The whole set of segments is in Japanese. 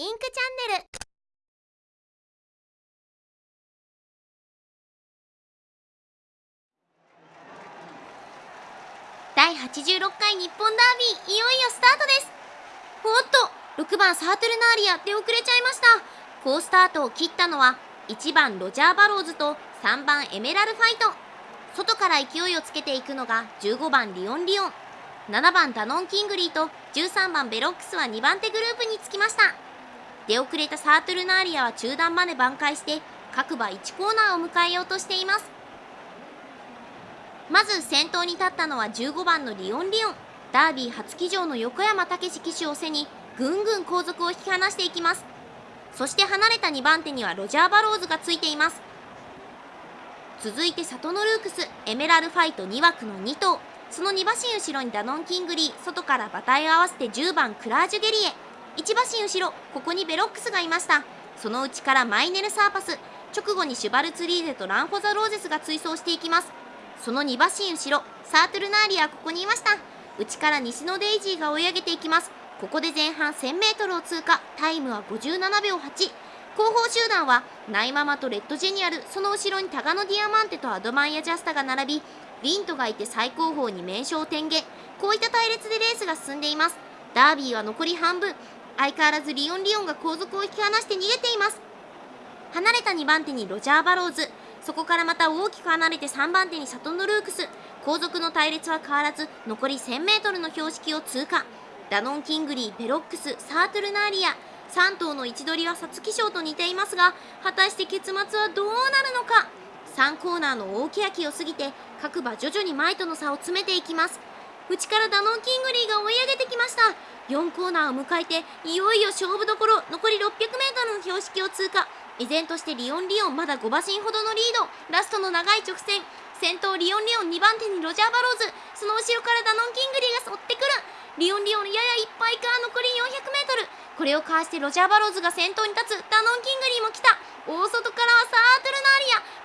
インクチャンネル。第86回日本ダービーいよいよスタートです。おっと6番サートルナーリア出遅れちゃいました。好スタートを切ったのは1番ロジャー・バローズと3番エメラルファイト。外から勢いをつけていくのが15番リオン・リオン。7番ダノン・キングリーと13番ベロックスは2番手グループにつきました。出遅れたサートルナーリアは中団まで挽回して各馬1コーナーを迎えようとしています。まず先頭に立ったのは15番のリオン・リオン。ダービー初騎乗の横山武史騎手を背にぐんぐん後続を引き離していきます。そして離れた2番手にはロジャー・バローズがついています。続いてサトノルークスエメラルファイト2枠の2頭。その2馬身後ろにダノン・キングリー。外から馬体を合わせて10番クラージュ・ゲリエ。1馬身後ろここにベロックスがいました。その内からマイネル・サーパス。直後にシュバルツリーゼとランフォザ・ローゼスが追走していきます。その2馬身後ろサートルナーリアここにいました。内からニシノデイジーが追い上げていきます。ここで前半 1000m を通過。タイムは57秒8後方集団はナイママとレッドジェニアル。その後ろにタガノディアマンテとアドマイヤジャスタが並びリントがいて最高峰に名称天下。こういった隊列でレースが進んでいます。ダービーは残り半分。相変わらずリオン・リオンが後続を引き離して逃げています。離れた2番手にロジャー・バローズ。そこからまた大きく離れて3番手にサトノルークス。後続の隊列は変わらず残り 1000m の標識を通過。ダノン・キングリー、ベロックス、サートルナーリア。3頭の位置取りは皐月賞と似ていますが果たして結末はどうなるのか。3コーナーの大欅を過ぎて各馬徐々に前との差を詰めていきます。内からダノン・キングリーが追い上げてきました。4コーナーを迎えていよいよ勝負どころ残り 600m の標識を通過。依然としてリオン・リオンまだ5馬身ほどのリード。ラストの長い直線。先頭リオン・リオン2番手にロジャー・バローズ。その後ろからダノン・キングリーが追ってくる。リオン・リオンややいっぱいか残り 400m これをかわしてロジャー・バローズが先頭に立つ。ダノン・キングリーも来た。大外からはサートルナー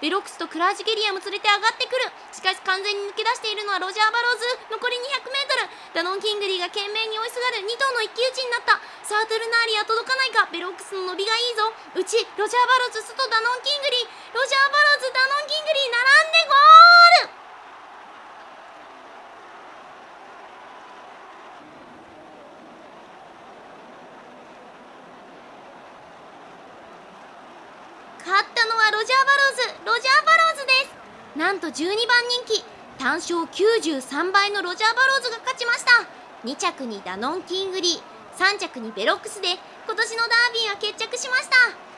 ベロックスとクラージュゲリエも連れて上がってくる。しかし完全に抜け出しているのはロジャー・バローズ。残り 200m ダノン・キングリーが懸命に追いすがる。2頭の一騎打ちになった。サートルナーリア届かないか。ベロックスの伸びがいいぞ。うちロジャー・バローズ外ダノン・キングリー。ロジャー・バローズダノン・キングリー並んでゴール勝ったのはロジャー・バローズロジャー・バローズです。なんと12番人気。単勝93倍のロジャー・バローズが勝ちました。2着にダノン・キングリー3着にベロックスで今年のダービーは決着しました。